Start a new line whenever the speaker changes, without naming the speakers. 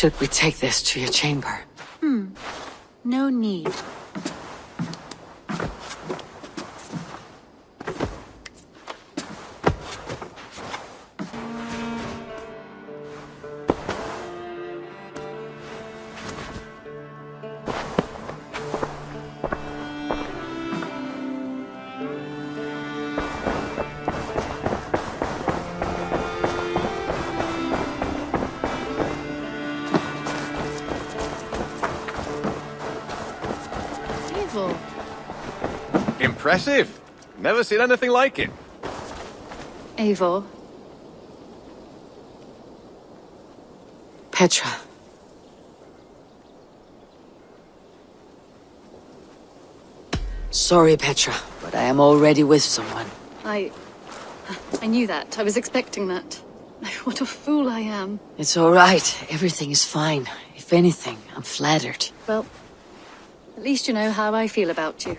Should we take this to your chamber? Hmm.
No need. Evil.
Impressive. Never seen anything like it.
Eivor.
Petra. Sorry, Petra, but I am already with someone.
I... I knew that. I was expecting that. What a fool I am.
It's all right. Everything is fine. If anything, I'm flattered.
Well, at least you know how I feel about you.